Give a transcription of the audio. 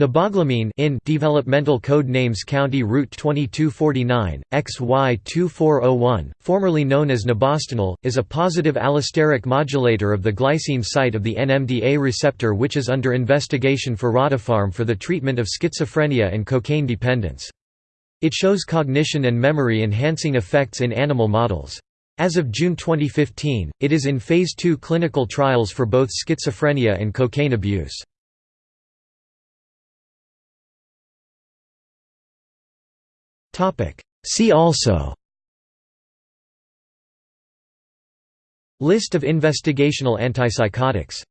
Neboglamine in Developmental Code Names County Route 2249, XY2401, formerly known as nebostinel, is a positive allosteric modulator of the glycine site of the NMDA receptor which is under investigation for Rottapharm for the treatment of schizophrenia and cocaine dependence. It shows cognition and memory enhancing effects in animal models. As of June 2015, it is in Phase 2 clinical trials for both schizophrenia and cocaine abuse. See also. List of investigational antipsychotics